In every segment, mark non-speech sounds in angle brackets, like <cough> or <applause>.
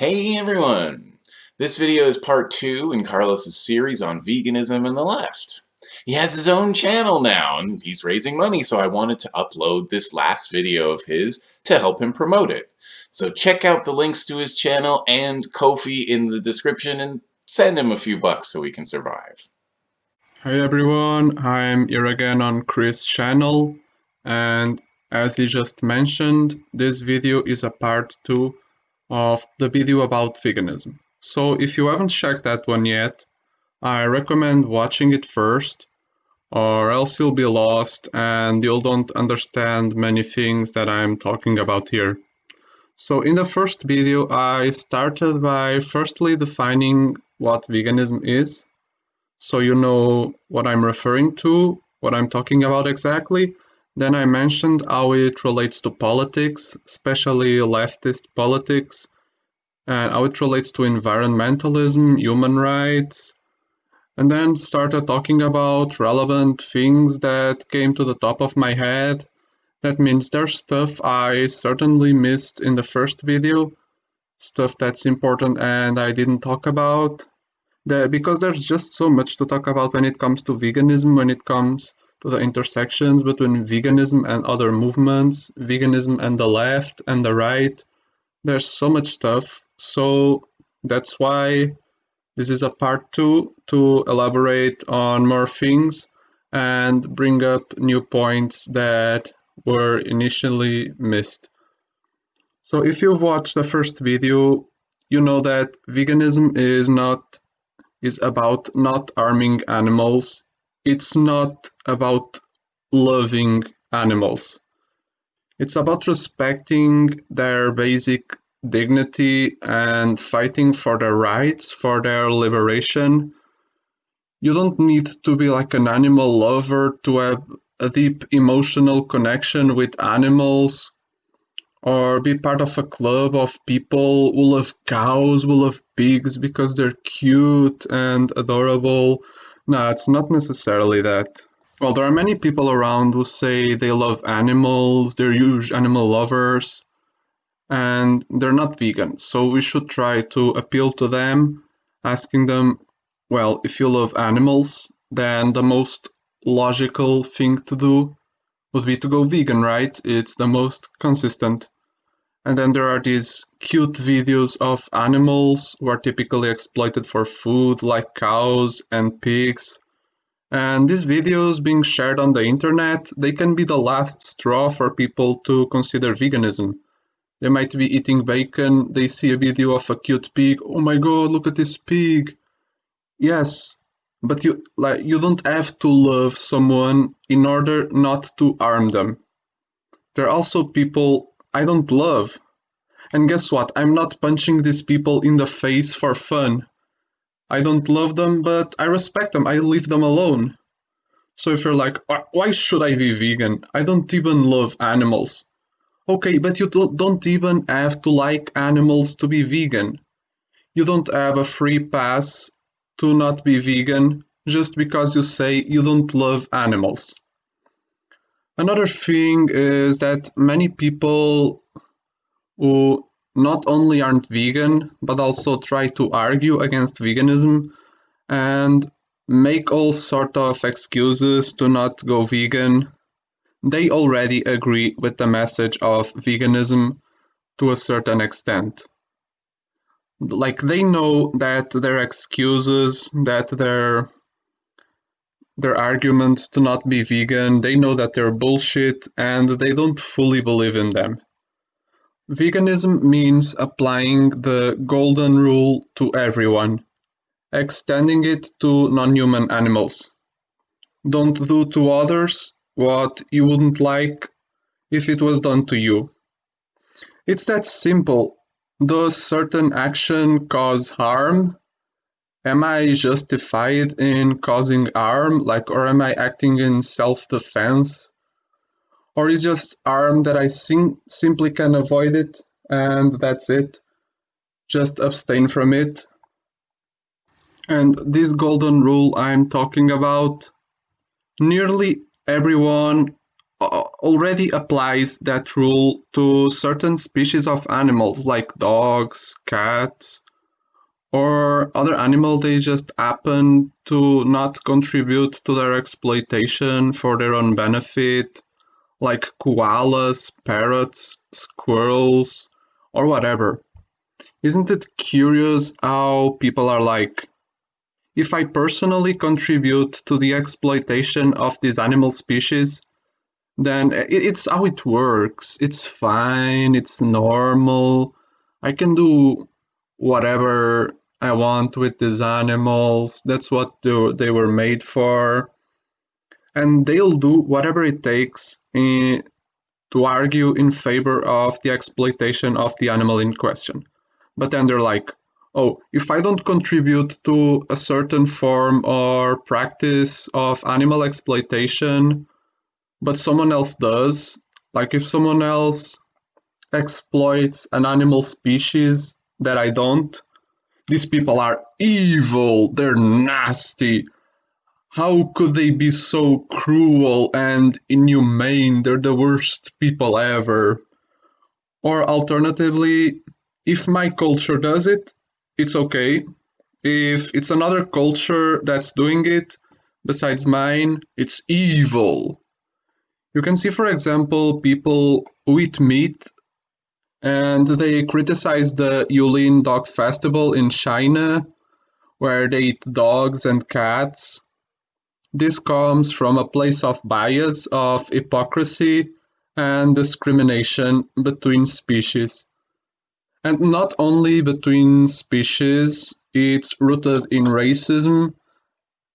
Hey everyone! This video is part two in Carlos's series on veganism and the left. He has his own channel now and he's raising money so I wanted to upload this last video of his to help him promote it. So check out the links to his channel and Ko-fi in the description and send him a few bucks so he can survive. Hey everyone, I'm here again on Chris' channel and as he just mentioned, this video is a part 2 of the video about veganism. So if you haven't checked that one yet, I recommend watching it first or else you'll be lost and you'll don't understand many things that I'm talking about here. So in the first video I started by firstly defining what veganism is so you know what I'm referring to, what I'm talking about exactly. Then I mentioned how it relates to politics, especially leftist politics, and how it relates to environmentalism, human rights, and then started talking about relevant things that came to the top of my head. That means there's stuff I certainly missed in the first video, stuff that's important and I didn't talk about. Because there's just so much to talk about when it comes to veganism, when it comes to the intersections between veganism and other movements, veganism and the left and the right. There's so much stuff. So that's why this is a part two to elaborate on more things and bring up new points that were initially missed. So if you've watched the first video, you know that veganism is not is about not arming animals it's not about loving animals. It's about respecting their basic dignity and fighting for their rights, for their liberation. You don't need to be like an animal lover to have a deep emotional connection with animals or be part of a club of people who love cows, who love pigs because they're cute and adorable no, it's not necessarily that. Well, there are many people around who say they love animals, they're huge animal lovers, and they're not vegan. So we should try to appeal to them, asking them, well, if you love animals, then the most logical thing to do would be to go vegan, right? It's the most consistent. And then there are these cute videos of animals who are typically exploited for food, like cows and pigs. And these videos being shared on the internet, they can be the last straw for people to consider veganism. They might be eating bacon, they see a video of a cute pig, oh my god, look at this pig. Yes, but you like you don't have to love someone in order not to harm them. There are also people I don't love. And guess what? I'm not punching these people in the face for fun. I don't love them, but I respect them. I leave them alone. So if you're like, why should I be vegan? I don't even love animals. Okay, but you don't even have to like animals to be vegan. You don't have a free pass to not be vegan just because you say you don't love animals. Another thing is that many people who not only aren't vegan, but also try to argue against veganism and make all sort of excuses to not go vegan, they already agree with the message of veganism to a certain extent. Like they know that their excuses, that their their arguments to not be vegan, they know that they're bullshit and they don't fully believe in them. Veganism means applying the golden rule to everyone, extending it to non-human animals. Don't do to others what you wouldn't like if it was done to you. It's that simple. Does certain action cause harm? Am I justified in causing harm, like, or am I acting in self-defense? Or is just harm that I sim simply can avoid it and that's it? Just abstain from it. And this golden rule I'm talking about, nearly everyone uh, already applies that rule to certain species of animals like dogs, cats, or other animal they just happen to not contribute to their exploitation for their own benefit, like koalas, parrots, squirrels, or whatever. Isn't it curious how people are like, if I personally contribute to the exploitation of this animal species, then it's how it works. It's fine, it's normal. I can do whatever I want with these animals. That's what they were made for. And they'll do whatever it takes in, to argue in favor of the exploitation of the animal in question. But then they're like, oh, if I don't contribute to a certain form or practice of animal exploitation, but someone else does, like if someone else exploits an animal species that I don't, these people are evil, they're nasty. How could they be so cruel and inhumane? They're the worst people ever. Or alternatively, if my culture does it, it's okay. If it's another culture that's doing it, besides mine, it's evil. You can see, for example, people who eat meat and they criticize the Yulin Dog Festival in China, where they eat dogs and cats. This comes from a place of bias, of hypocrisy, and discrimination between species. And not only between species, it's rooted in racism,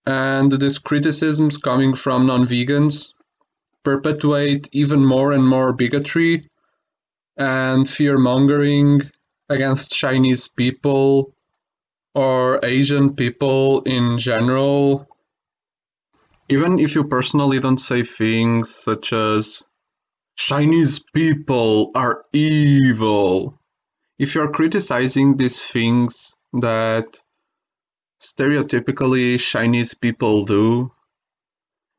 and these criticisms coming from non vegans perpetuate even more and more bigotry and fear mongering against Chinese people or Asian people in general. Even if you personally don't say things such as Chinese people are evil, if you're criticizing these things that stereotypically Chinese people do,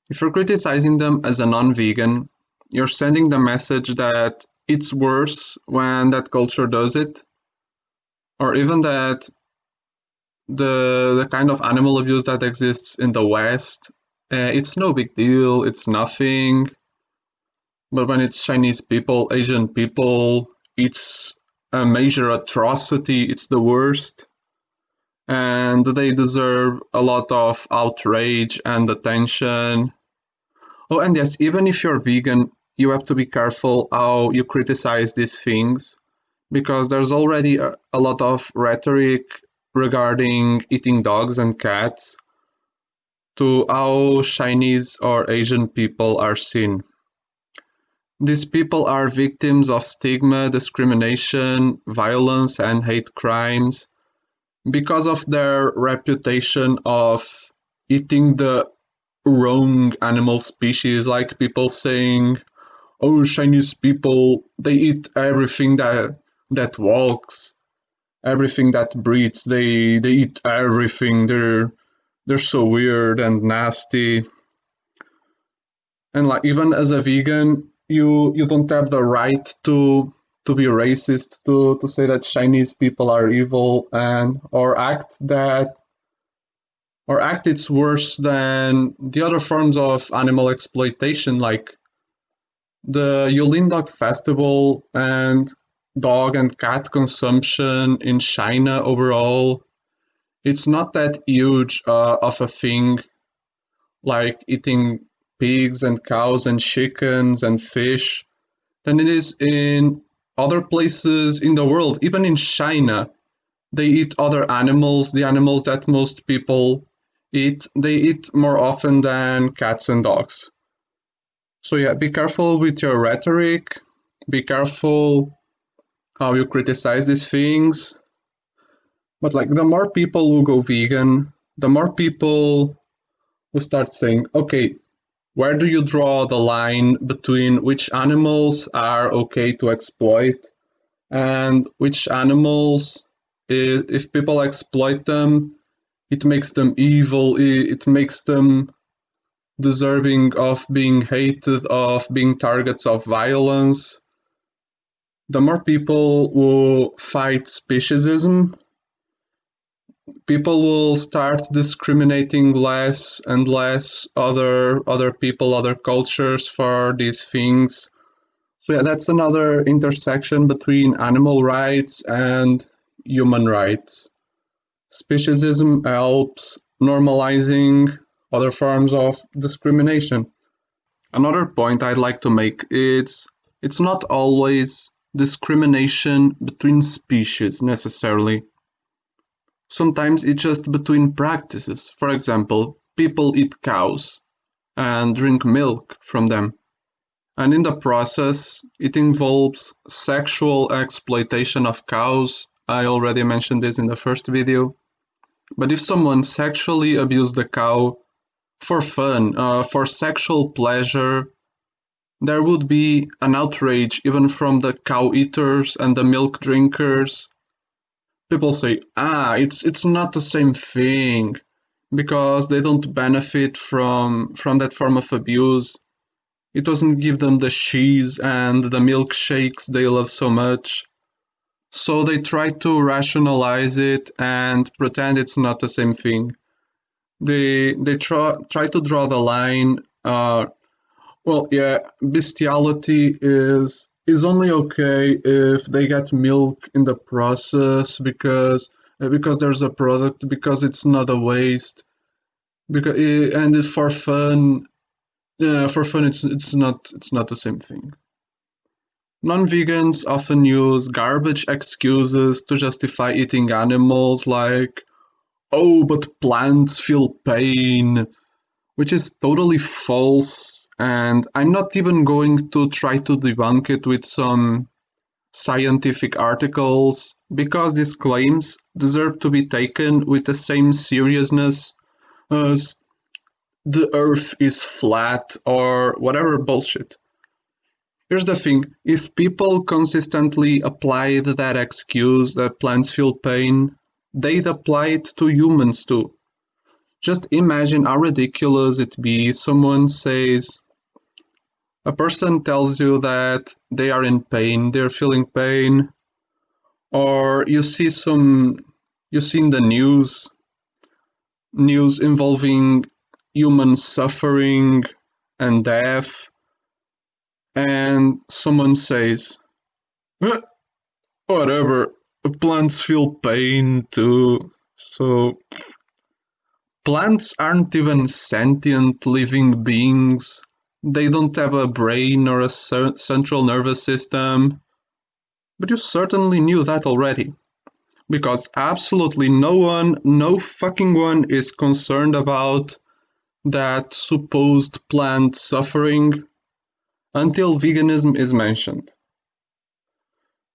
if you're criticizing them as a non vegan, you're sending the message that it's worse when that culture does it, or even that the the kind of animal abuse that exists in the West, uh, it's no big deal, it's nothing. But when it's Chinese people, Asian people, it's a major atrocity, it's the worst. And they deserve a lot of outrage and attention. Oh, and yes, even if you're vegan, you have to be careful how you criticize these things because there's already a, a lot of rhetoric regarding eating dogs and cats to how Chinese or Asian people are seen. These people are victims of stigma, discrimination, violence, and hate crimes because of their reputation of eating the wrong animal species, like people saying, oh Chinese people they eat everything that that walks, everything that breathes. They they eat everything. They're they're so weird and nasty. And like even as a vegan, you you don't have the right to to be racist, to to say that Chinese people are evil and or act that or act it's worse than the other forms of animal exploitation like the Yulin Dog Festival and dog and cat consumption in China overall, it's not that huge uh, of a thing like eating pigs and cows and chickens and fish than it is in other places in the world, even in China. They eat other animals, the animals that most people eat. They eat more often than cats and dogs. So yeah, be careful with your rhetoric. Be careful how you criticize these things. But like the more people who go vegan, the more people who start saying, okay, where do you draw the line between which animals are okay to exploit and which animals, if people exploit them, it makes them evil, it makes them deserving of being hated, of being targets of violence, the more people who fight speciesism, people will start discriminating less and less other other people, other cultures for these things. So yeah, that's another intersection between animal rights and human rights. Speciesism helps normalizing other forms of discrimination. Another point I'd like to make is it's not always discrimination between species necessarily. Sometimes it's just between practices. For example, people eat cows and drink milk from them. And in the process, it involves sexual exploitation of cows. I already mentioned this in the first video. But if someone sexually abused the cow for fun, uh, for sexual pleasure, there would be an outrage even from the cow eaters and the milk drinkers. People say, ah, it's it's not the same thing because they don't benefit from from that form of abuse. It doesn't give them the cheese and the milkshakes they love so much. So they try to rationalize it and pretend it's not the same thing. They they try try to draw the line uh, well, yeah, bestiality is is only okay if they get milk in the process because uh, because there's a product because it's not a waste because eh, and for fun yeah for fun it's it's not it's not the same thing. Non-vegans often use garbage excuses to justify eating animals like oh but plants feel pain which is totally false and I'm not even going to try to debunk it with some scientific articles because these claims deserve to be taken with the same seriousness as the earth is flat or whatever bullshit. Here's the thing if people consistently applied that excuse that plants feel pain, they'd apply it to humans too. Just imagine how ridiculous it'd be someone says, a person tells you that they are in pain, they're feeling pain, or you see some, you see in the news, news involving human suffering and death, and someone says, whatever, plants feel pain too, so plants aren't even sentient living beings they don't have a brain or a central nervous system. But you certainly knew that already. Because absolutely no one, no fucking one is concerned about that supposed plant suffering until veganism is mentioned.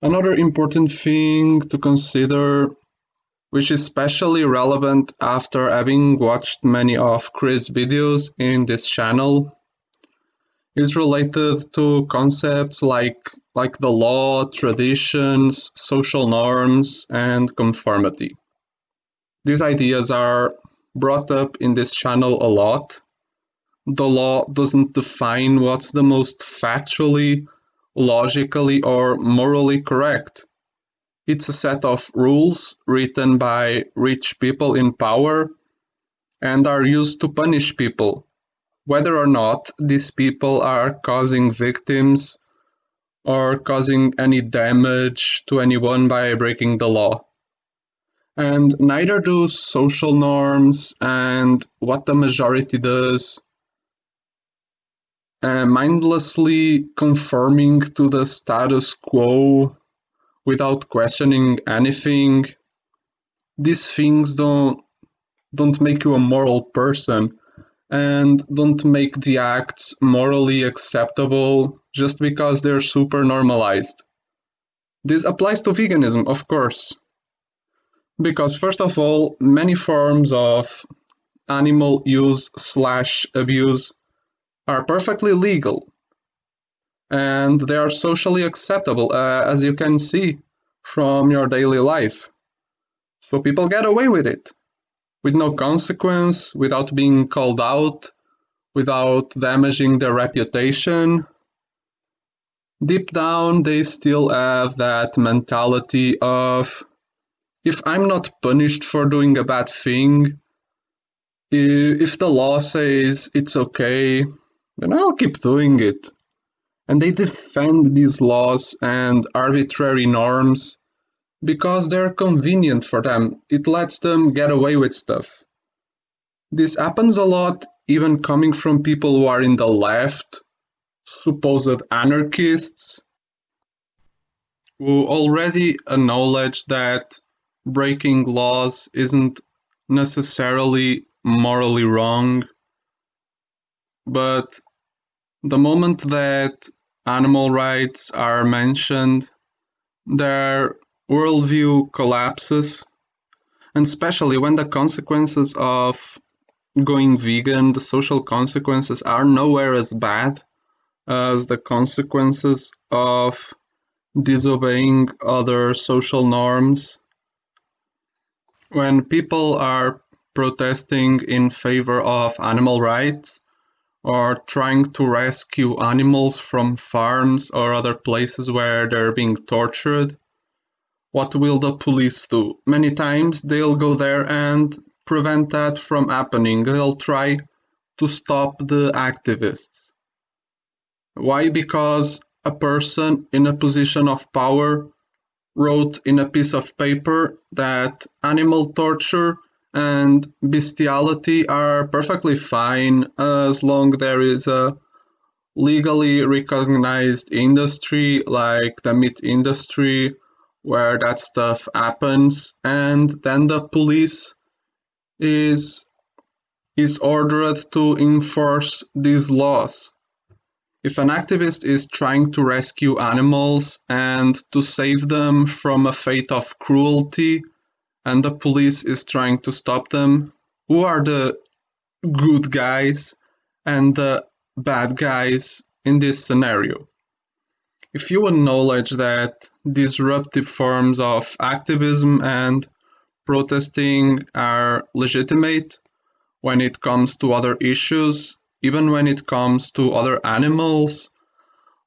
Another important thing to consider, which is especially relevant after having watched many of Chris' videos in this channel, is related to concepts like like the law, traditions, social norms, and conformity. These ideas are brought up in this channel a lot. The law doesn't define what's the most factually, logically, or morally correct. It's a set of rules written by rich people in power and are used to punish people whether or not these people are causing victims or causing any damage to anyone by breaking the law. And neither do social norms and what the majority does. Uh, mindlessly conforming to the status quo without questioning anything. These things don't don't make you a moral person and don't make the acts morally acceptable just because they're super normalized. This applies to veganism, of course. Because, first of all, many forms of animal use slash abuse are perfectly legal and they are socially acceptable, uh, as you can see from your daily life. So people get away with it with no consequence, without being called out without damaging their reputation. Deep down, they still have that mentality of if I'm not punished for doing a bad thing, if the law says it's okay, then I'll keep doing it. And they defend these laws and arbitrary norms because they're convenient for them. It lets them get away with stuff. This happens a lot, even coming from people who are in the left, supposed anarchists, who already acknowledge that breaking laws isn't necessarily morally wrong. But the moment that animal rights are mentioned, their worldview collapses, and especially when the consequences of going vegan, the social consequences are nowhere as bad as the consequences of disobeying other social norms. When people are protesting in favor of animal rights or trying to rescue animals from farms or other places where they're being tortured, what will the police do? Many times they'll go there and prevent that from happening. They'll try to stop the activists. Why? Because a person in a position of power wrote in a piece of paper that animal torture and bestiality are perfectly fine as long there is a legally recognized industry like the meat industry where that stuff happens and then the police is is ordered to enforce these laws. If an activist is trying to rescue animals and to save them from a fate of cruelty and the police is trying to stop them, who are the good guys and the bad guys in this scenario? If you acknowledge that disruptive forms of activism and protesting are legitimate when it comes to other issues, even when it comes to other animals,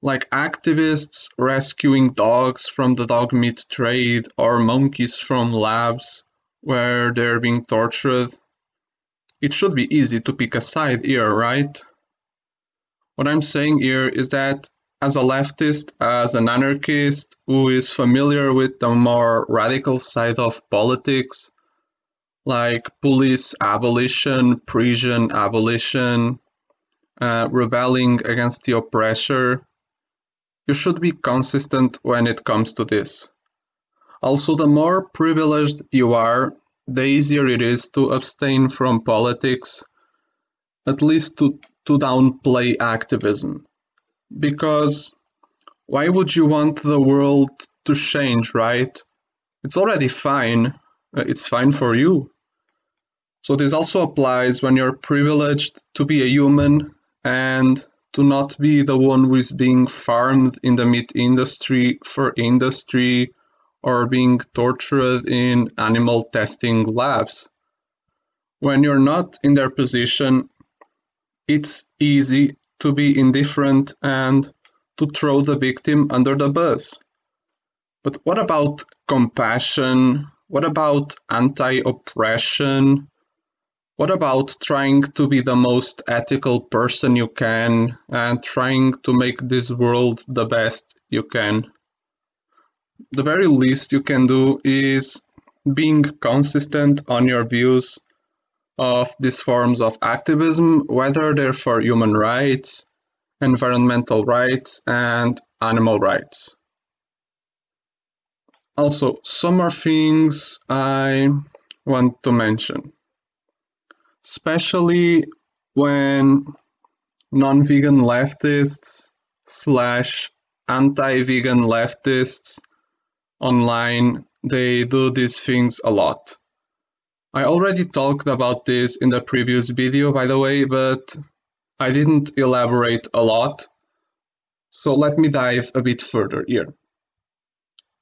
like activists rescuing dogs from the dog meat trade or monkeys from labs where they're being tortured. It should be easy to pick a side here, right? What I'm saying here is that as a leftist, as an anarchist who is familiar with the more radical side of politics, like police abolition, prison abolition, uh, rebelling against the oppressor, you should be consistent when it comes to this. Also, the more privileged you are, the easier it is to abstain from politics, at least to, to downplay activism. Because why would you want the world to change, right? It's already fine. Uh, it's fine for you. So this also applies when you're privileged to be a human and to not be the one who is being farmed in the meat industry for industry or being tortured in animal testing labs. When you're not in their position, it's easy to be indifferent and to throw the victim under the bus. But what about compassion? What about anti oppression? What about trying to be the most ethical person you can and trying to make this world the best you can? The very least you can do is being consistent on your views of these forms of activism, whether they're for human rights, environmental rights, and animal rights. Also, some more things I want to mention especially when non-vegan leftists slash anti-vegan leftists online they do these things a lot. I already talked about this in the previous video by the way but i didn't elaborate a lot. So let me dive a bit further here.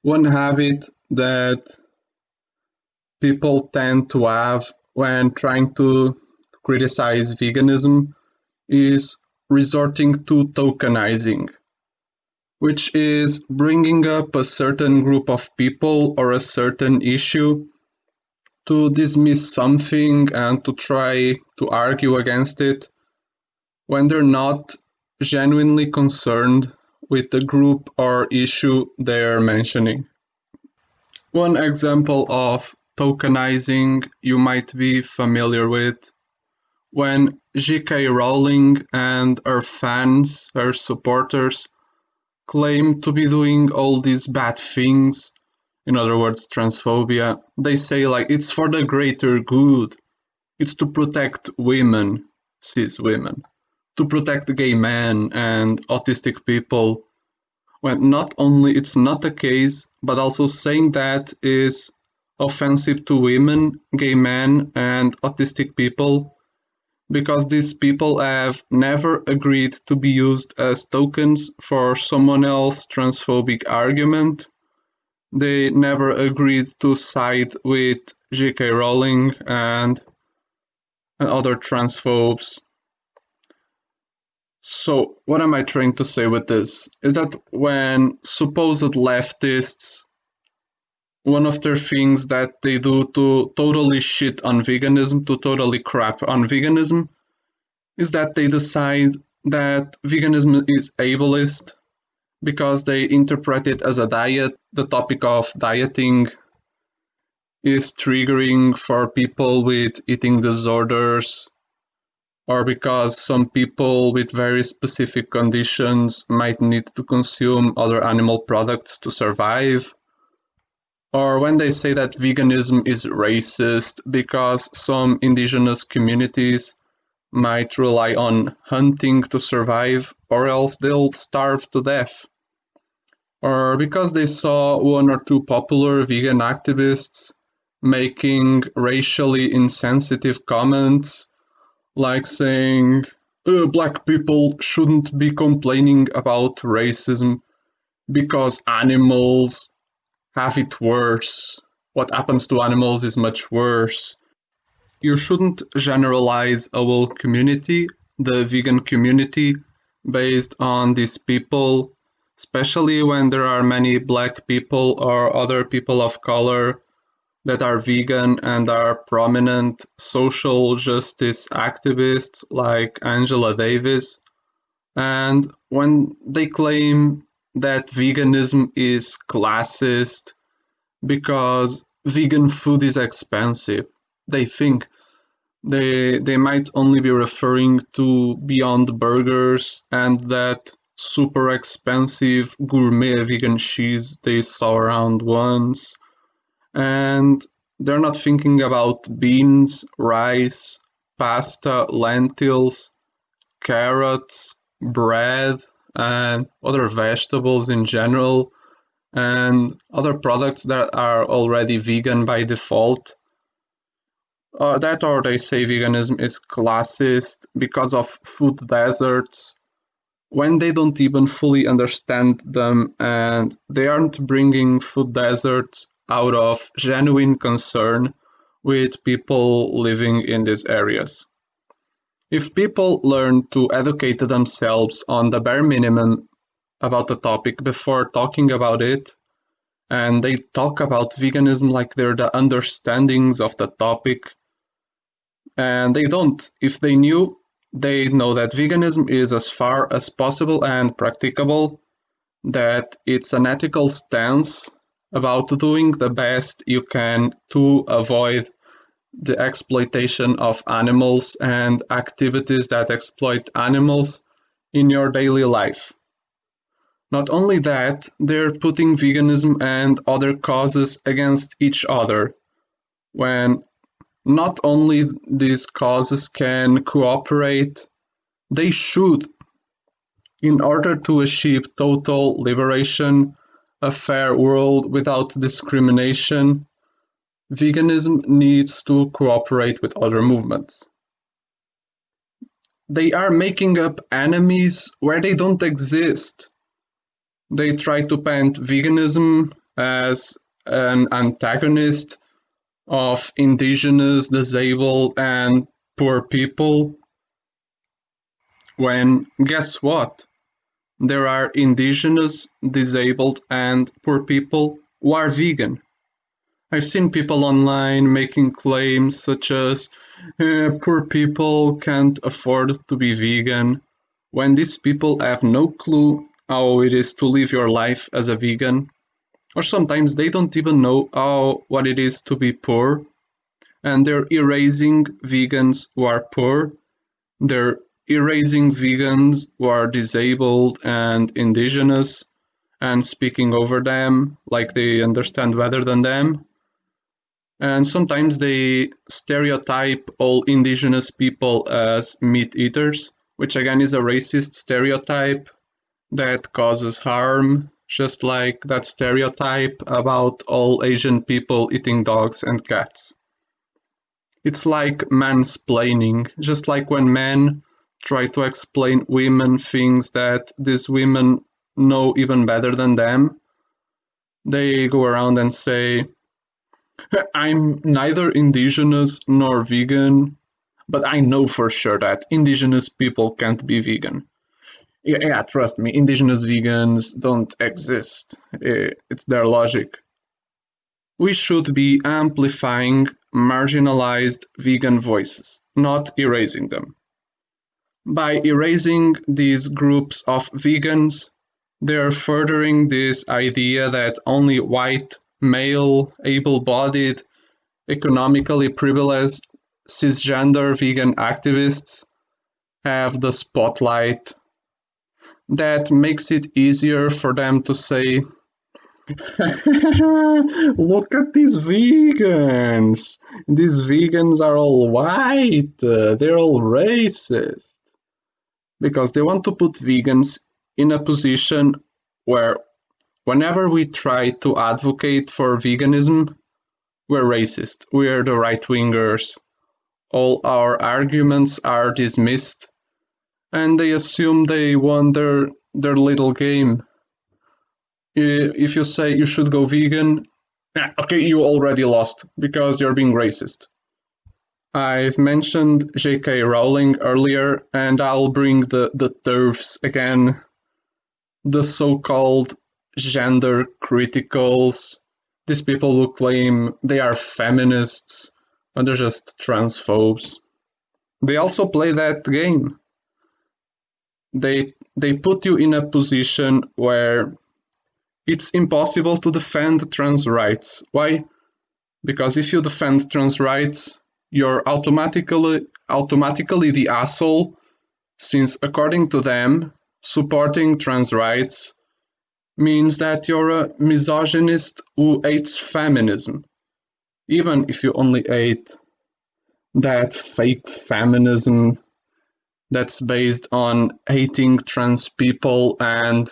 One habit that people tend to have when trying to criticize veganism is resorting to tokenizing, which is bringing up a certain group of people or a certain issue to dismiss something and to try to argue against it when they're not genuinely concerned with the group or issue they're mentioning. One example of tokenizing you might be familiar with when J.K. Rowling and her fans, her supporters, claim to be doing all these bad things, in other words, transphobia, they say like it's for the greater good. It's to protect women, cis women, to protect gay men and autistic people. When not only it's not the case, but also saying that is offensive to women, gay men, and autistic people because these people have never agreed to be used as tokens for someone else's transphobic argument. They never agreed to side with J.K. Rowling and, and other transphobes. So, what am I trying to say with this? Is that when supposed leftists one of their things that they do to totally shit on veganism, to totally crap on veganism, is that they decide that veganism is ableist because they interpret it as a diet. The topic of dieting is triggering for people with eating disorders, or because some people with very specific conditions might need to consume other animal products to survive or when they say that veganism is racist because some indigenous communities might rely on hunting to survive or else they'll starve to death. Or because they saw one or two popular vegan activists making racially insensitive comments like saying uh, black people shouldn't be complaining about racism because animals have it worse. What happens to animals is much worse. You shouldn't generalize a whole community, the vegan community, based on these people, especially when there are many black people or other people of color that are vegan and are prominent social justice activists like Angela Davis. And when they claim that veganism is classist because vegan food is expensive. They think they they might only be referring to Beyond Burgers and that super expensive gourmet vegan cheese they saw around once. And they're not thinking about beans, rice, pasta, lentils, carrots, bread, and other vegetables in general and other products that are already vegan by default. Uh, that or they say veganism is classist because of food deserts when they don't even fully understand them and they aren't bringing food deserts out of genuine concern with people living in these areas. If people learn to educate themselves on the bare minimum about the topic before talking about it, and they talk about veganism like they're the understandings of the topic, and they don't. If they knew, they know that veganism is as far as possible and practicable, that it's an ethical stance about doing the best you can to avoid the exploitation of animals and activities that exploit animals in your daily life. Not only that, they're putting veganism and other causes against each other, when not only these causes can cooperate, they should, in order to achieve total liberation, a fair world without discrimination, veganism needs to cooperate with other movements. They are making up enemies where they don't exist. They try to paint veganism as an antagonist of indigenous, disabled, and poor people. when guess what? There are indigenous, disabled, and poor people who are vegan. I've seen people online making claims such as eh, poor people can't afford to be vegan, when these people have no clue how it is to live your life as a vegan, or sometimes they don't even know how what it is to be poor, and they're erasing vegans who are poor, they're erasing vegans who are disabled and indigenous, and speaking over them like they understand better than them and sometimes they stereotype all indigenous people as meat eaters, which again is a racist stereotype that causes harm, just like that stereotype about all Asian people eating dogs and cats. It's like mansplaining, just like when men try to explain women things that these women know even better than them. They go around and say, I'm neither indigenous nor vegan, but I know for sure that indigenous people can't be vegan. Yeah, yeah trust me, indigenous vegans don't exist. Eh, it's their logic. We should be amplifying marginalized vegan voices, not erasing them. By erasing these groups of vegans, they're furthering this idea that only white male, able-bodied, economically privileged, cisgender vegan activists have the spotlight that makes it easier for them to say, <laughs> Look at these vegans. These vegans are all white. they're all racist. Because they want to put vegans in a position where Whenever we try to advocate for veganism, we're racist, we're the right wingers. All our arguments are dismissed, and they assume they won their, their little game. If you say you should go vegan, okay, you already lost because you're being racist. I've mentioned J.K. Rowling earlier, and I'll bring the, the TERFs again. The so called gender criticals, these people who claim they are feminists, and they're just transphobes. They also play that game. They they put you in a position where it's impossible to defend trans rights. Why? Because if you defend trans rights, you're automatically automatically the asshole, since according to them, supporting trans rights means that you're a misogynist who hates feminism. Even if you only hate that fake feminism that's based on hating trans people and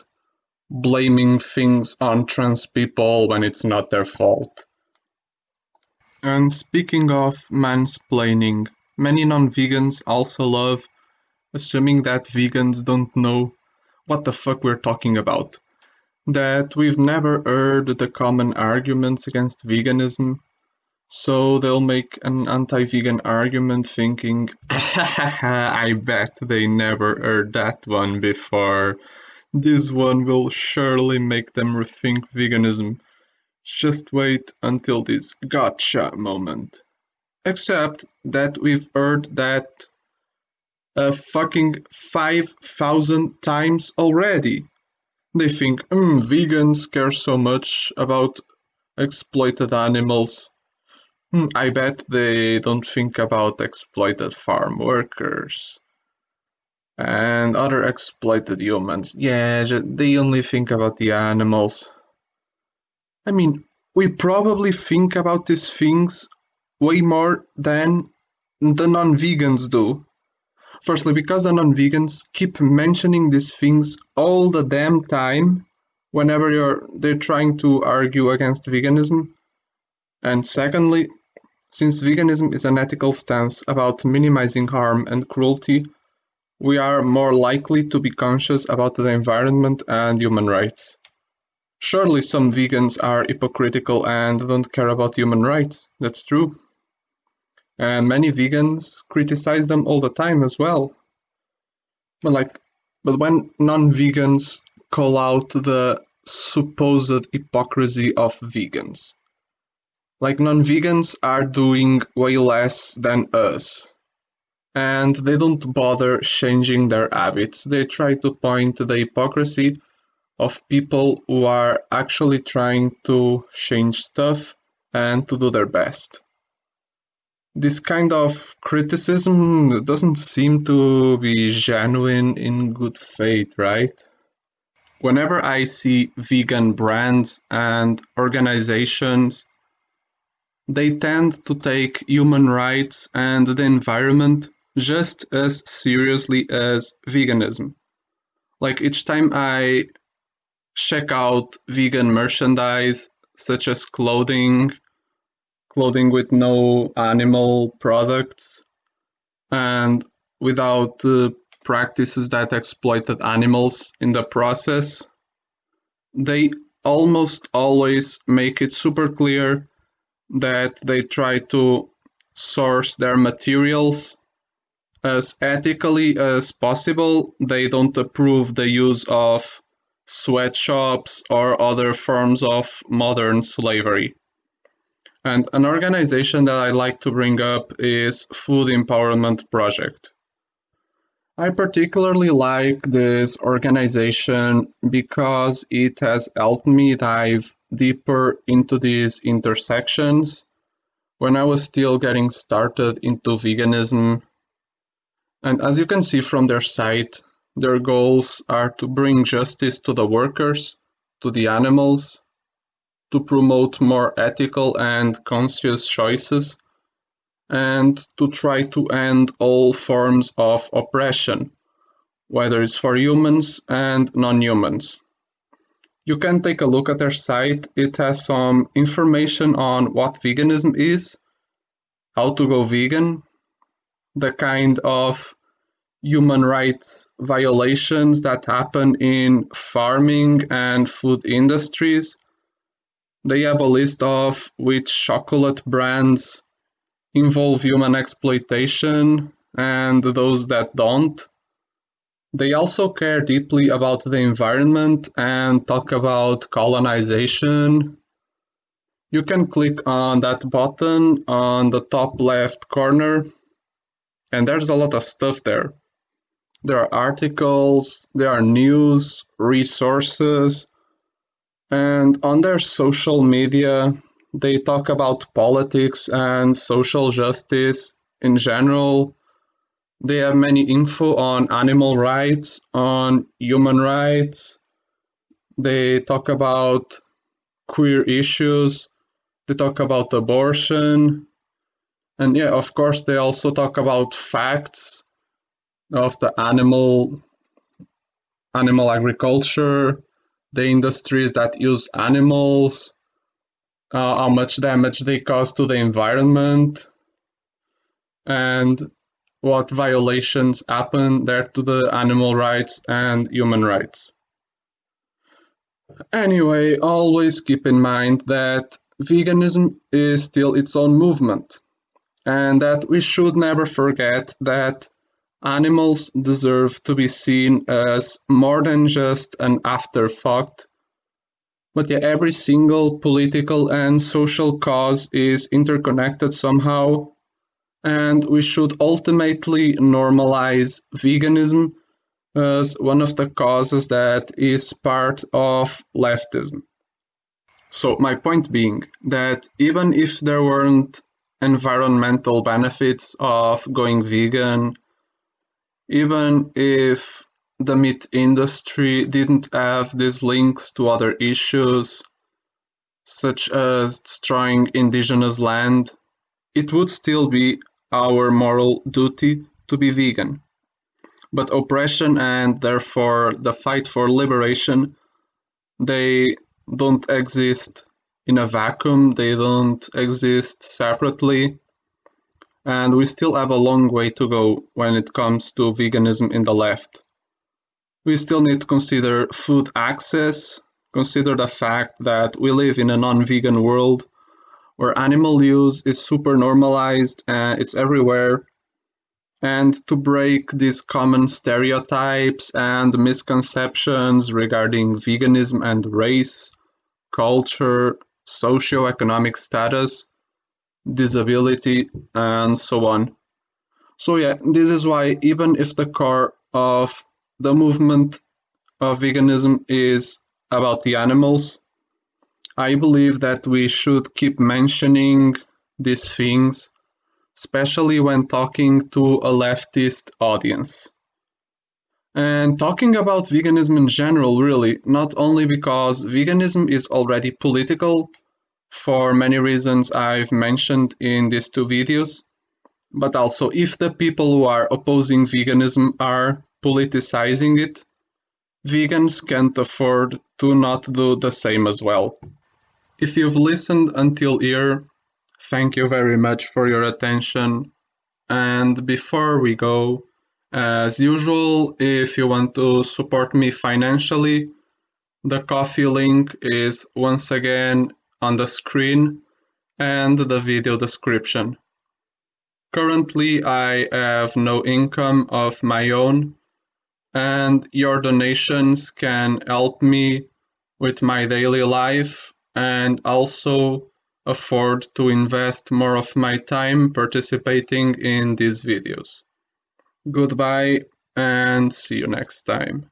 blaming things on trans people when it's not their fault. And speaking of mansplaining, many non vegans also love assuming that vegans don't know what the fuck we're talking about that we've never heard the common arguments against veganism. So they'll make an anti vegan argument thinking, <laughs> I bet they never heard that one before. This one will surely make them rethink veganism. Just wait until this gotcha moment. Except that we've heard that a fucking 5,000 times already. They think, hmm, vegans care so much about exploited animals. Hmm, I bet they don't think about exploited farm workers and other exploited humans. Yeah, they only think about the animals. I mean, we probably think about these things way more than the non vegans do. Firstly, because the non-vegans keep mentioning these things all the damn time whenever you're they're trying to argue against veganism. And secondly, since veganism is an ethical stance about minimizing harm and cruelty, we are more likely to be conscious about the environment and human rights. Surely some vegans are hypocritical and don't care about human rights. That's true. And many vegans criticize them all the time as well. But like, but when non-vegans call out the supposed hypocrisy of vegans, like non-vegans are doing way less than us, and they don't bother changing their habits. They try to point to the hypocrisy of people who are actually trying to change stuff and to do their best this kind of criticism doesn't seem to be genuine in good faith, right? Whenever I see vegan brands and organizations, they tend to take human rights and the environment just as seriously as veganism. Like each time I check out vegan merchandise, such as clothing clothing with no animal products and without uh, practices that exploited animals in the process. They almost always make it super clear that they try to source their materials as ethically as possible. They don't approve the use of sweatshops or other forms of modern slavery. And an organization that I like to bring up is Food Empowerment Project. I particularly like this organization because it has helped me dive deeper into these intersections when I was still getting started into veganism. And as you can see from their site, their goals are to bring justice to the workers, to the animals, to promote more ethical and conscious choices, and to try to end all forms of oppression, whether it's for humans and non humans. You can take a look at their site, it has some information on what veganism is, how to go vegan, the kind of human rights violations that happen in farming and food industries they have a list of which chocolate brands involve human exploitation and those that don't. They also care deeply about the environment and talk about colonization. You can click on that button on the top left corner, and there's a lot of stuff there. There are articles, there are news, resources, and on their social media, they talk about politics and social justice in general. They have many info on animal rights, on human rights. They talk about queer issues. They talk about abortion. And yeah, of course, they also talk about facts of the animal animal agriculture the industries that use animals, uh, how much damage they cause to the environment, and what violations happen there to the animal rights and human rights. Anyway, always keep in mind that veganism is still its own movement, and that we should never forget that Animals deserve to be seen as more than just an afterthought, but yeah, every single political and social cause is interconnected somehow, and we should ultimately normalize veganism as one of the causes that is part of leftism. So, my point being that even if there weren't environmental benefits of going vegan even if the meat industry didn't have these links to other issues, such as destroying indigenous land, it would still be our moral duty to be vegan. But oppression and therefore the fight for liberation, they don't exist in a vacuum, they don't exist separately and we still have a long way to go when it comes to veganism in the left. We still need to consider food access, consider the fact that we live in a non vegan world where animal use is super normalized and it's everywhere. and to break these common stereotypes and misconceptions regarding veganism and race, culture, socioeconomic status, disability, and so on. So, yeah, this is why, even if the core of the movement of veganism is about the animals, I believe that we should keep mentioning these things, especially when talking to a leftist audience. And talking about veganism in general, really, not only because veganism is already political, for many reasons I've mentioned in these two videos, but also if the people who are opposing veganism are politicizing it, vegans can't afford to not do the same as well. If you've listened until here, thank you very much for your attention. And before we go, as usual, if you want to support me financially, the Ko-fi link is once again on the screen and the video description. Currently, I have no income of my own, and your donations can help me with my daily life and also afford to invest more of my time participating in these videos. Goodbye and see you next time.